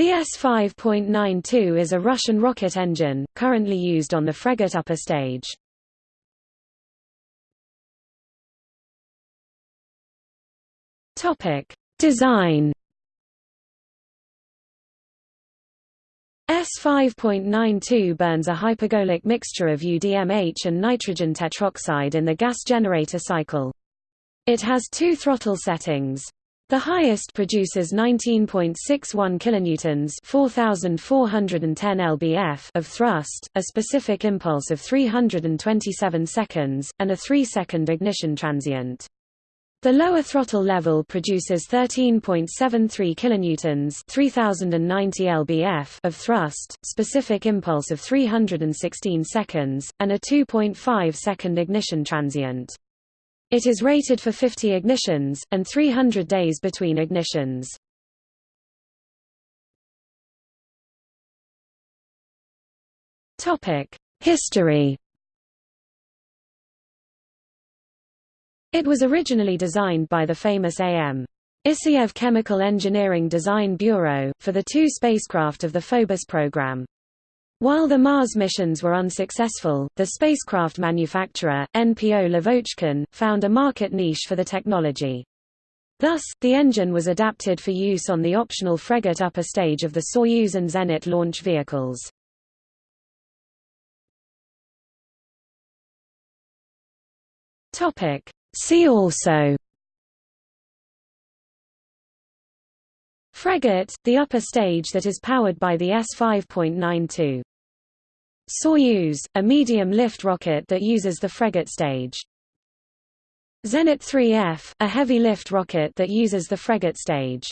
The S-5.92 is a Russian rocket engine, currently used on the Fregat upper stage. Design S5.92 burns a hypergolic mixture of UDMH and nitrogen tetroxide in the gas generator cycle. It has two throttle settings. The highest produces 19.61 kilonewtons, 4410 lbf of thrust, a specific impulse of 327 seconds, and a 3-second ignition transient. The lower throttle level produces 13.73 kilonewtons, 3090 lbf of thrust, specific impulse of 316 seconds, and a 2.5 second ignition transient. It is rated for 50 ignitions, and 300 days between ignitions. History It was originally designed by the famous A.M. Issayev Chemical Engineering Design Bureau, for the two spacecraft of the Phobos program. While the Mars missions were unsuccessful, the spacecraft manufacturer, NPO Lavochkin, found a market niche for the technology. Thus, the engine was adapted for use on the optional Fregat upper stage of the Soyuz and Zenit launch vehicles. See also Fregat, the upper stage that is powered by the S-5.92. Soyuz, a medium-lift rocket that uses the Fregat stage. Zenit 3F, a heavy-lift rocket that uses the Fregat stage.